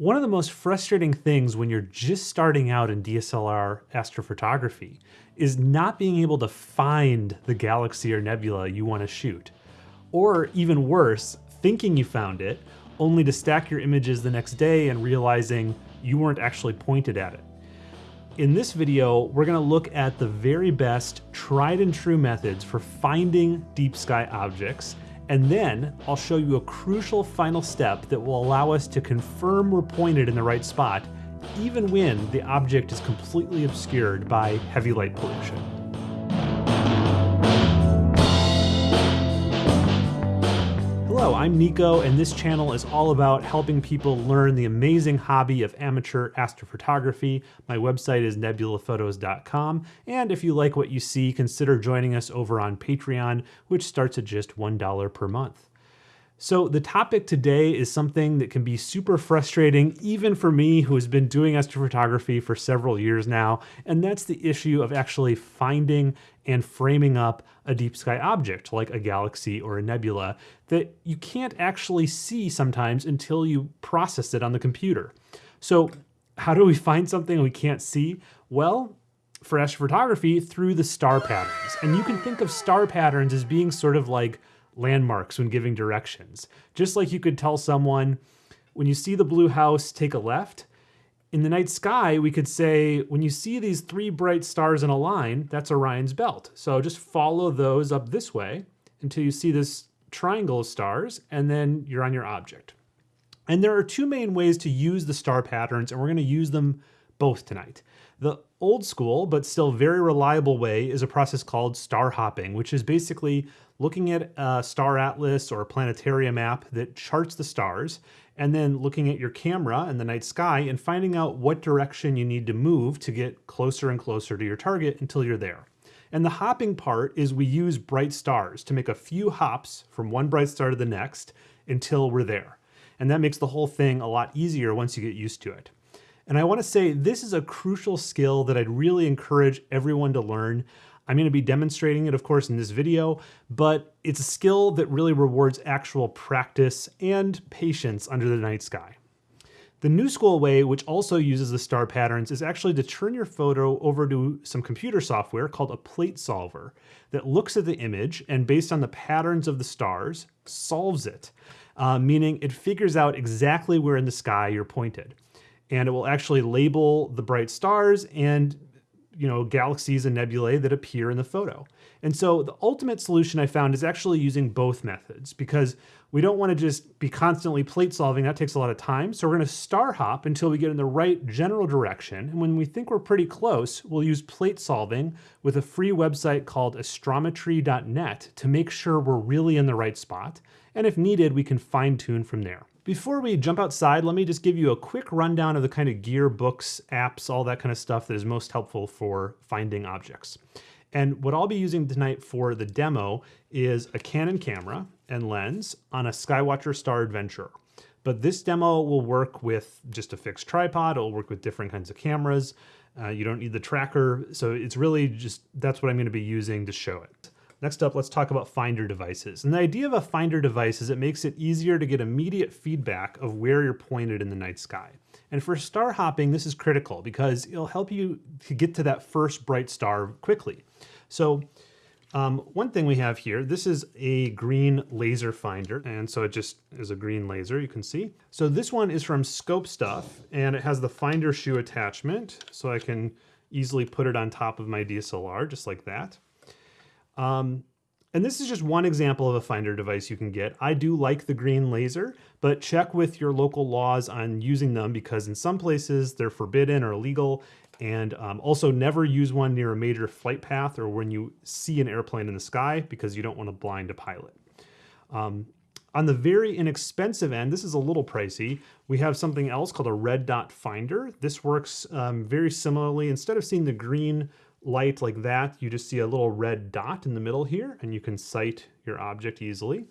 One of the most frustrating things when you're just starting out in DSLR astrophotography is not being able to find the galaxy or nebula you want to shoot. Or even worse, thinking you found it, only to stack your images the next day and realizing you weren't actually pointed at it. In this video, we're gonna look at the very best tried and true methods for finding deep sky objects and then I'll show you a crucial final step that will allow us to confirm we're pointed in the right spot, even when the object is completely obscured by heavy light pollution. I'm Nico, and this channel is all about helping people learn the amazing hobby of amateur astrophotography. My website is nebulaphotos.com, and if you like what you see, consider joining us over on Patreon, which starts at just $1 per month. So the topic today is something that can be super frustrating even for me who has been doing astrophotography for several years now, and that's the issue of actually finding and framing up a deep sky object like a galaxy or a nebula that you can't actually see sometimes until you process it on the computer. So how do we find something we can't see? Well, for astrophotography, through the star patterns. And you can think of star patterns as being sort of like landmarks when giving directions. Just like you could tell someone, when you see the blue house, take a left. In the night sky, we could say, when you see these three bright stars in a line, that's Orion's belt. So just follow those up this way until you see this triangle of stars, and then you're on your object. And there are two main ways to use the star patterns, and we're gonna use them both tonight. The old school, but still very reliable way is a process called star hopping, which is basically looking at a star atlas or a planetarium map that charts the stars, and then looking at your camera in the night sky and finding out what direction you need to move to get closer and closer to your target until you're there. And the hopping part is we use bright stars to make a few hops from one bright star to the next until we're there. And that makes the whole thing a lot easier once you get used to it. And I wanna say this is a crucial skill that I'd really encourage everyone to learn. I'm gonna be demonstrating it, of course, in this video, but it's a skill that really rewards actual practice and patience under the night sky. The new school way, which also uses the star patterns, is actually to turn your photo over to some computer software called a plate solver that looks at the image and based on the patterns of the stars, solves it, uh, meaning it figures out exactly where in the sky you're pointed. And it will actually label the bright stars and you know, galaxies and nebulae that appear in the photo. And so the ultimate solution I found is actually using both methods because we don't want to just be constantly plate solving. That takes a lot of time. So we're going to star hop until we get in the right general direction. And when we think we're pretty close, we'll use plate solving with a free website called astrometry.net to make sure we're really in the right spot. And if needed, we can fine tune from there. Before we jump outside, let me just give you a quick rundown of the kind of gear, books, apps, all that kind of stuff that is most helpful for finding objects. And what I'll be using tonight for the demo is a Canon camera and lens on a Skywatcher Star Adventurer. But this demo will work with just a fixed tripod. It'll work with different kinds of cameras. Uh, you don't need the tracker. So it's really just, that's what I'm gonna be using to show it. Next up, let's talk about Finder devices. And the idea of a Finder device is it makes it easier to get immediate feedback of where you're pointed in the night sky. And for star hopping, this is critical because it'll help you to get to that first bright star quickly. So um, one thing we have here, this is a green laser finder. And so it just is a green laser, you can see. So this one is from Scope Stuff and it has the finder shoe attachment. So I can easily put it on top of my DSLR just like that. Um, and this is just one example of a finder device you can get. I do like the green laser, but check with your local laws on using them because in some places they're forbidden or illegal. And um, also never use one near a major flight path or when you see an airplane in the sky because you don't want to blind a pilot. Um, on the very inexpensive end, this is a little pricey, we have something else called a red dot finder. This works um, very similarly. Instead of seeing the green light like that, you just see a little red dot in the middle here and you can sight your object easily.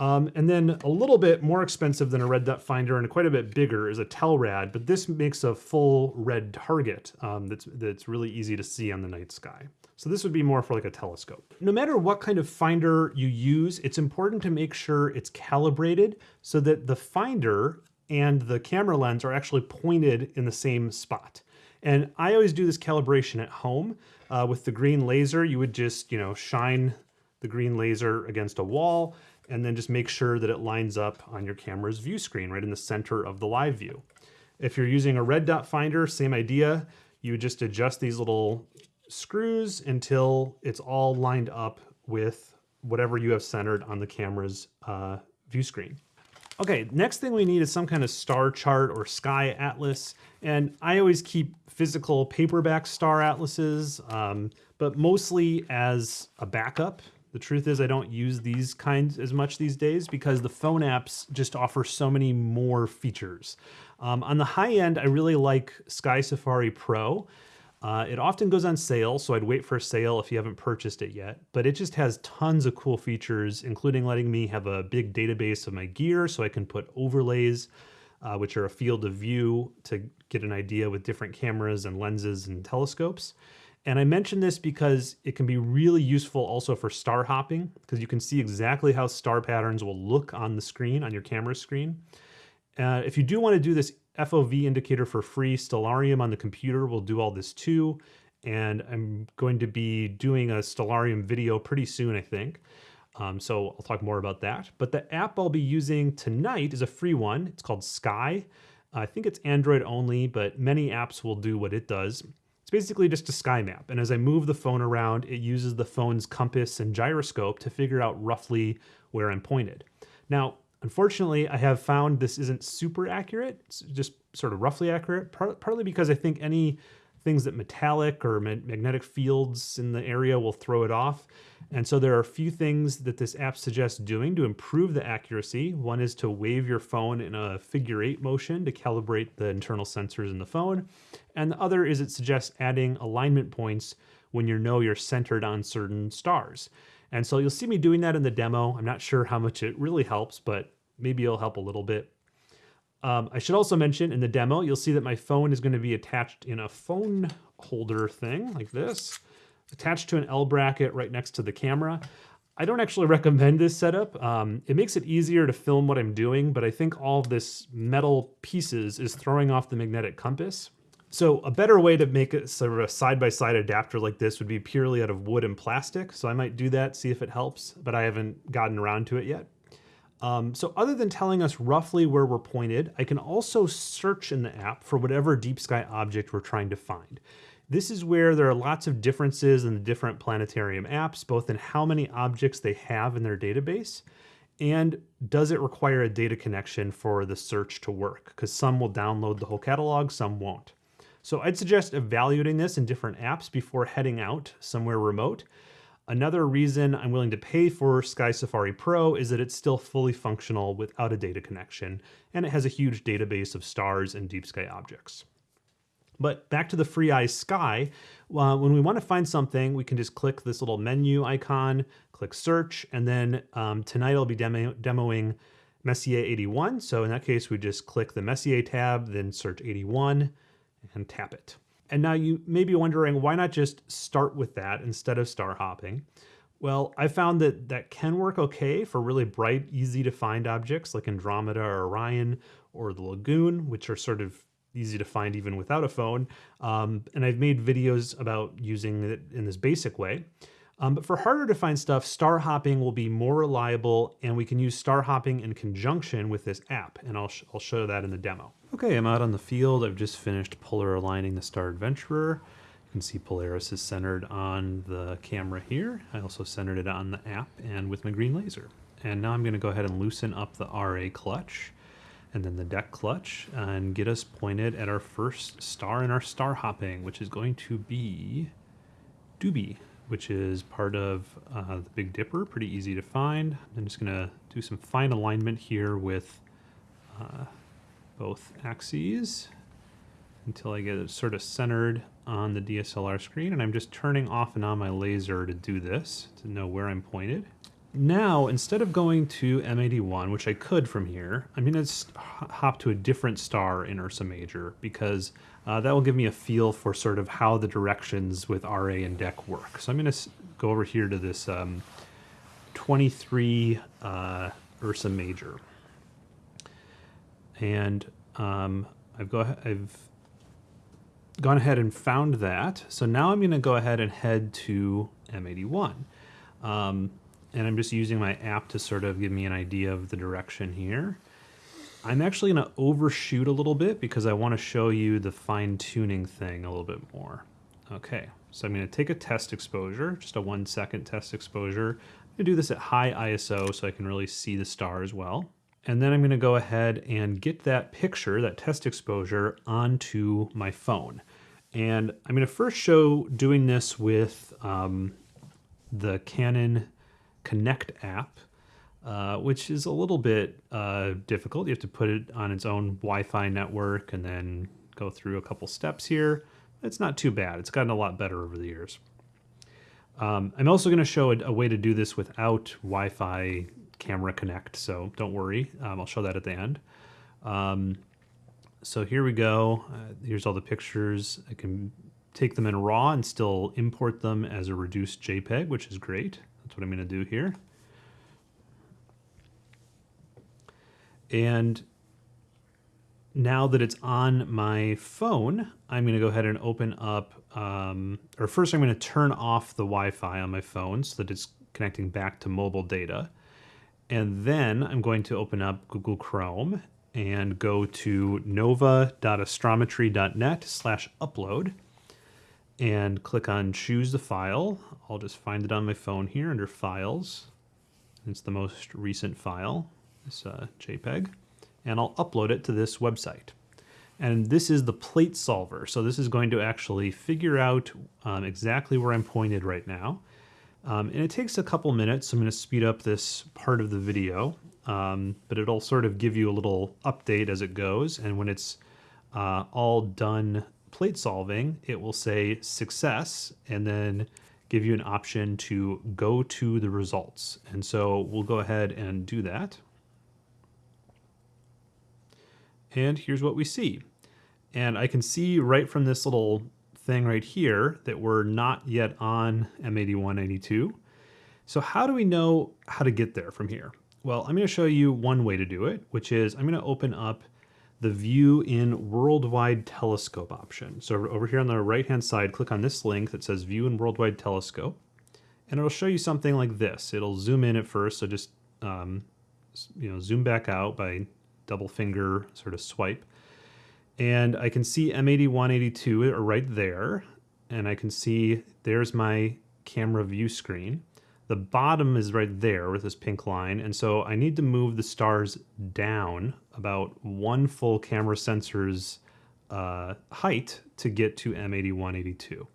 Um, and then a little bit more expensive than a red dot finder and quite a bit bigger is a Telrad, but this makes a full red target um, that's, that's really easy to see on the night sky. So this would be more for like a telescope. No matter what kind of finder you use, it's important to make sure it's calibrated so that the finder and the camera lens are actually pointed in the same spot. And I always do this calibration at home uh, with the green laser. You would just, you know, shine the green laser against a wall and then just make sure that it lines up on your camera's view screen right in the center of the live view. If you're using a red dot finder, same idea. You just adjust these little screws until it's all lined up with whatever you have centered on the camera's uh, view screen. Okay, next thing we need is some kind of star chart or sky atlas. And I always keep physical paperback star atlases, um, but mostly as a backup. The truth is I don't use these kinds as much these days because the phone apps just offer so many more features. Um, on the high end, I really like Sky Safari Pro. Uh, it often goes on sale, so I'd wait for a sale if you haven't purchased it yet. But it just has tons of cool features, including letting me have a big database of my gear so I can put overlays, uh, which are a field of view to get an idea with different cameras and lenses and telescopes. And I mention this because it can be really useful also for star hopping, because you can see exactly how star patterns will look on the screen, on your camera screen. Uh, if you do want to do this FOV indicator for free. Stellarium on the computer will do all this too. And I'm going to be doing a Stellarium video pretty soon, I think. Um, so I'll talk more about that. But the app I'll be using tonight is a free one. It's called SkEye. I think it's Android only, but many apps will do what it does. It's basically just a sky map. And as I move the phone around, it uses the phone's compass and gyroscope to figure out roughly where I'm pointed. Now, Unfortunately, I have found this isn't super accurate. It's just sort of roughly accurate, partly because I think any things that metallic or ma magnetic fields in the area will throw it off. And so there are a few things that this app suggests doing to improve the accuracy. One is to wave your phone in a figure eight motion to calibrate the internal sensors in the phone. And the other is it suggests adding alignment points when you know you're centered on certain stars. And so you'll see me doing that in the demo. I'm not sure how much it really helps, but maybe it'll help a little bit. Um, I should also mention in the demo, you'll see that my phone is going to be attached in a phone holder thing like this, attached to an L bracket right next to the camera. I don't actually recommend this setup. Um, it makes it easier to film what I'm doing, but I think all this metal pieces is throwing off the magnetic compass. So a better way to make it sort of a side-by-side -side adapter like this would be purely out of wood and plastic. So I might do that, see if it helps, but I haven't gotten around to it yet. Um, so other than telling us roughly where we're pointed, I can also search in the app for whatever deep sky object we're trying to find. This is where there are lots of differences in the different planetarium apps, both in how many objects they have in their database, and does it require a data connection for the search to work? Because some will download the whole catalog, some won't. So I'd suggest evaluating this in different apps before heading out somewhere remote. Another reason I'm willing to pay for Sky Safari Pro is that it's still fully functional without a data connection, and it has a huge database of stars and deep sky objects. But back to the FreeEye Sky, uh, when we want to find something, we can just click this little menu icon, click search, and then um, tonight I'll be demo demoing Messier 81. So in that case, we just click the Messier tab, then search 81, and tap it. And now you may be wondering, why not just start with that instead of star hopping? Well, I found that that can work okay for really bright, easy to find objects like Andromeda or Orion or the Lagoon, which are sort of easy to find even without a phone. Um, and I've made videos about using it in this basic way. Um, but for harder to find stuff, star hopping will be more reliable and we can use star hopping in conjunction with this app. And I'll, sh I'll show that in the demo. Okay, I'm out on the field. I've just finished polar aligning the Star Adventurer. You can see Polaris is centered on the camera here. I also centered it on the app and with my green laser. And now I'm gonna go ahead and loosen up the RA clutch and then the Dec clutch and get us pointed at our first star in our star hopping, which is going to be Dubhe which is part of uh, the Big Dipper, pretty easy to find. I'm just gonna do some fine alignment here with uh, both axes until I get it sort of centered on the DSLR screen. And I'm just turning off and on my laser to do this, to know where I'm pointed. Now, instead of going to M81, which I could from here, I'm to hop to a different star in Ursa Major because uh, that will give me a feel for sort of how the directions with RA and Dec work. So I'm going to go over here to this um, 23 uh, Ursa Major. And um, I've, go, I've gone ahead and found that. So now I'm going to go ahead and head to M81. Um, and I'm just using my app to sort of give me an idea of the direction here. I'm actually going to overshoot a little bit because I want to show you the fine tuning thing a little bit more. Okay, so I'm going to take a test exposure, just a one second test exposure. I'm going to do this at high ISO so I can really see the star as well. And then I'm going to go ahead and get that picture, that test exposure, onto my phone. And I'm going to first show doing this with um, the Canon Connect app, uh, which is a little bit uh, difficult. You have to put it on its own Wi-Fi network and then go through a couple steps here. It's not too bad. It's gotten a lot better over the years. Um, I'm also going to show a, a, way to do this without Wi-Fi camera connect, so don't worry. Um, I'll show that at the end. Um, so here we go. Uh, here's all the pictures. I can take them in RAW and still import them as a reduced JPEG, which is great. That's what I'm going to do here. And now that it's on my phone, I'm going to go ahead and open up, um, or first I'm going to turn off the Wi-Fi on my phone so that it's connecting back to mobile data. And then I'm going to open up Google Chrome and go to nova.astrometry.net slash upload and click on choose the file. I'll just find it on my phone here under files. It's the most recent file, this uh, JPEG, and I'll upload it to this website. And this is the plate solver. So this is going to actually figure out um, exactly where I'm pointed right now. Um, and it takes a couple minutes. So I'm going to speed up this part of the video, um, but it'll sort of give you a little update as it goes. And when it's uh, all done plate solving, it will say success and then give you an option to go to the results. And so we'll go ahead and do that. And here's what we see. And I can see right from this little thing right here that we're not yet on M8182. So how do we know how to get there from here? Well, I'm going to show you one way to do it, which is I'm going to open up the view in worldwide telescope option. So over here on the right hand side, click on this link that says view in worldwide telescope and it'll show you something like this. It'll zoom in at first, so just um, you know zoom back out by double finger sort of swipe. And I can see M8182 right there. And I can see there's my camera view screen. The bottom is right there with this pink line. And so I need to move the stars down about one full camera sensor's uh, height to get to M8182.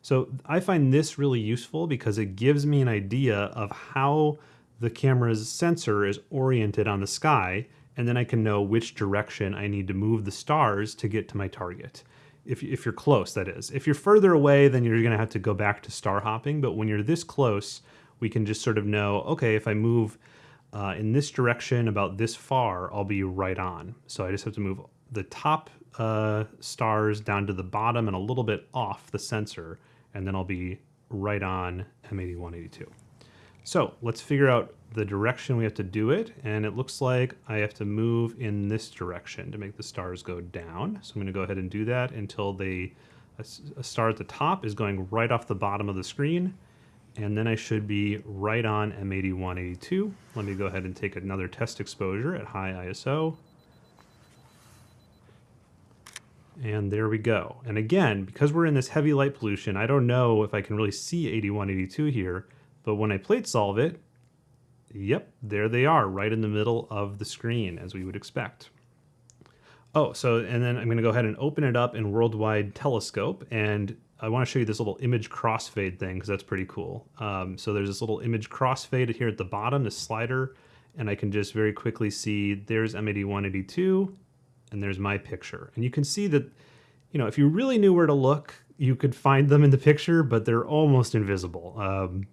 So I find this really useful because it gives me an idea of how the camera's sensor is oriented on the sky and then I can know which direction I need to move the stars to get to my target. If, if you're close, that is. If you're further away, then you're gonna have to go back to star hopping, but when you're this close, we can just sort of know, okay, if I move uh, in this direction about this far, I'll be right on. So I just have to move the top uh, stars down to the bottom and a little bit off the sensor, and then I'll be right on M8182. So let's figure out the direction we have to do it. And it looks like I have to move in this direction to make the stars go down. So I'm gonna go ahead and do that until they, a, star at the top is going right off the bottom of the screen. And then I should be right on M8182. Let me go ahead and take another test exposure at high ISO. And there we go. And again, because we're in this heavy light pollution, I don't know if I can really see 8182 here, but when I plate solve it, yep, there they are, right in the middle of the screen, as we would expect. Oh, so, and then I'm going to go ahead and open it up in Worldwide Telescope, and I want to show you this little image crossfade thing, because that's pretty cool. Um, so there's this little image crossfade here at the bottom, this slider, and I can just very quickly see there's M8182, and there's my picture. And you can see that, you know, if you really knew where to look, you could find them in the picture, but they're almost invisible. Um,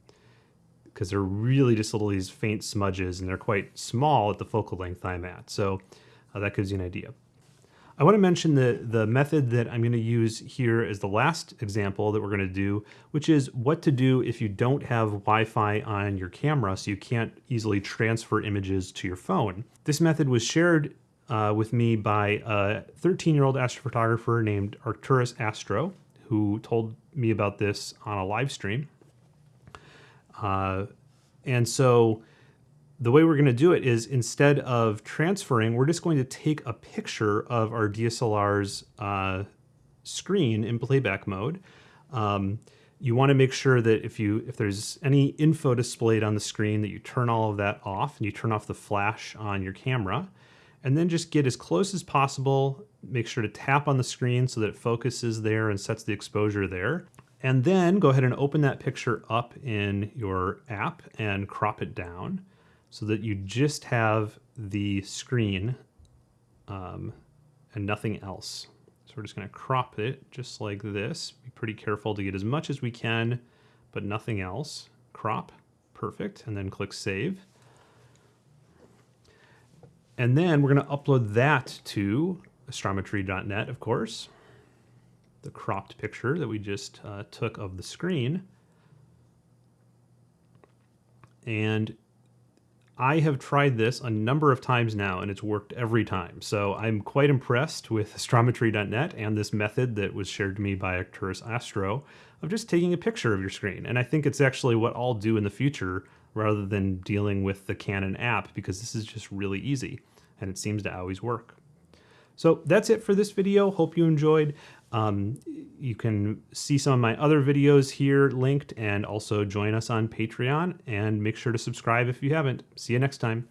because they're really just little these faint smudges and they're quite small at the focal length I'm at. So uh, that gives you an idea. I want to mention the, the method that I'm going to use here as the last example that we're going to do, which is what to do if you don't have Wi-Fi on your camera so you can't easily transfer images to your phone. This method was shared uh, with me by a 13-year-old astrophotographer named Arcturus Astro, who told me about this on a live stream. Uh, and so the way we're going to do it is instead of transferring, we're just going to take a picture of our DSLR's uh, screen in playback mode. Um, you want to make sure that if you if there's any info displayed on the screen that you turn all of that off and you turn off the flash on your camera and then just get as close as possible make sure to tap on the screen so that it focuses there and sets the exposure there and then go ahead and open that picture up in your app and crop it down so that you just have the screen um, and nothing else. So we're just going to crop it just like this. Be pretty careful to get as much as we can, but nothing else. Crop, perfect, and then click Save. And then we're going to upload that to astrometry.net, of course, the cropped picture that we just uh, took of the screen. And I have tried this a number of times now and it's worked every time. So I'm quite impressed with astrometry.net and this method that was shared to me by Arcturus Astro of just taking a picture of your screen. And I think it's actually what I'll do in the future rather than dealing with the Canon app because this is just really easy and it seems to always work. So that's it for this video. Hope you enjoyed. Um, you can see some of my other videos here linked and also join us on Patreon and make sure to subscribe if you haven't. See you next time.